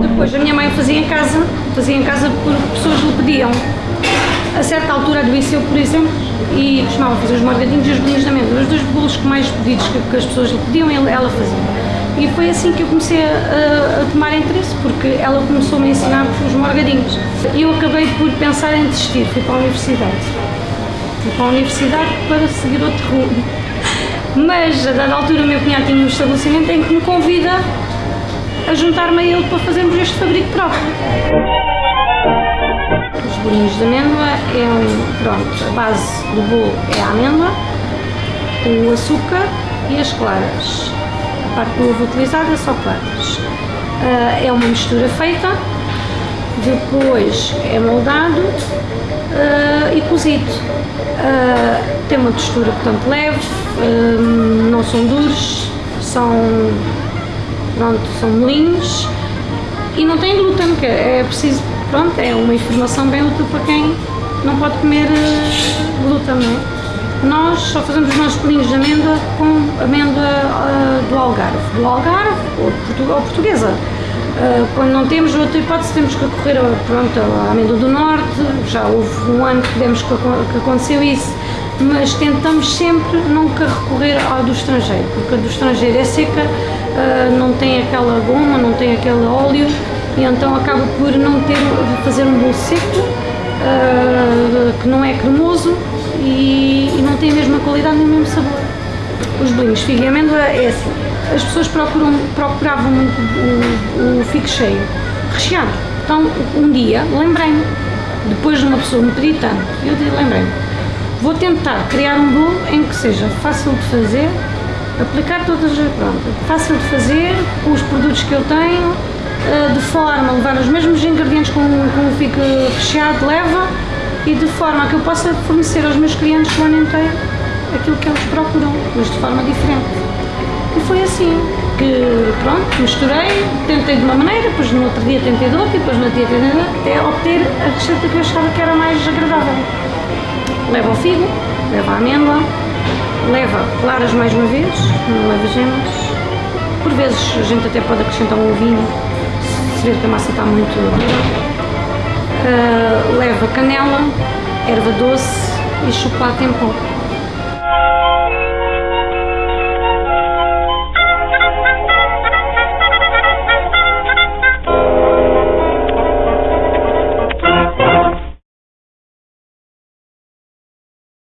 Depois, a minha mãe fazia em casa, fazia em casa porque pessoas lhe pediam. A certa altura adoeceu, por exemplo, e costumava fazer os morgadinhos e os bolinhos da amêndoa. Os dois bolos que mais pedidos que, que as pessoas lhe pediam, ela fazia. E foi assim que eu comecei a, a tomar interesse, porque ela começou-me a ensinar os morgadinhos. E eu acabei por pensar em desistir, fui para a universidade. Fui para a universidade para seguir outro rumo mas, a dada altura, o meu cunhado tinha um estabelecimento em que me convida a juntar-me a ele para fazermos este fabrico próprio. Os bolinhos de amêndoa é um, pronto, a base do bolo é a amêndoa, o açúcar e as claras. A parte do ovo utilizada é só claras. Ah, é uma mistura feita, depois é moldado ah, e cozido. Tem uma textura, portanto, leve, ah, não são duros, são, pronto, são molinhos e não tem glúten, que é preciso, pronto, é uma informação bem útil para quem não pode comer eh, glúten, não é? Nós só fazemos os nossos bolinhos de amêndoa com amêndoa ah, do Algarve, do Algarve ou, portu- ou portuguesa. Ah, quando não temos outra hipótese, temos que recorrer pronto, à amêndoa do Norte, já houve um ano que, demos que aconteceu isso, mas tentamos sempre nunca recorrer ao do estrangeiro, porque a do estrangeiro é seca, ah, não tem aquela goma, não tem aquele óleo, e então acaba por não ter, fazer um bolo seco, ah, que não é cremoso e, não tem a mesma qualidade nem o mesmo sabor. Os bolinhos de figo e amêndoa é assim, as pessoas procuram, procuravam o, o figo cheio, recheado. Então, um dia, lembrei-me, depois de uma pessoa me pedir tanto, eu lembrei-me, vou tentar criar um bolo em que seja fácil de fazer, aplicar todas as, pronto, fácil de fazer, com os produtos que eu tenho, eh, de forma a levar os mesmos ingredientes com, o figo recheado, leva, e de forma a que eu possa fornecer aos meus clientes o ano inteiro aquilo que eles procuram, mas de forma diferente. E foi assim que, pronto, misturei, tentei de uma maneira, depois no outro dia tentei de outra, depois no outro dia tentei de outra, até obter a receita que eu achava que era mais agradável. Leva o figo, leva a amêndoa, leva claras mais uma vez, não leva gemas. Por vezes a gente até pode acrescentar um ovinho, se ver que a massa está muito dura. Ah, leva canela, erva doce e chocolate em pó.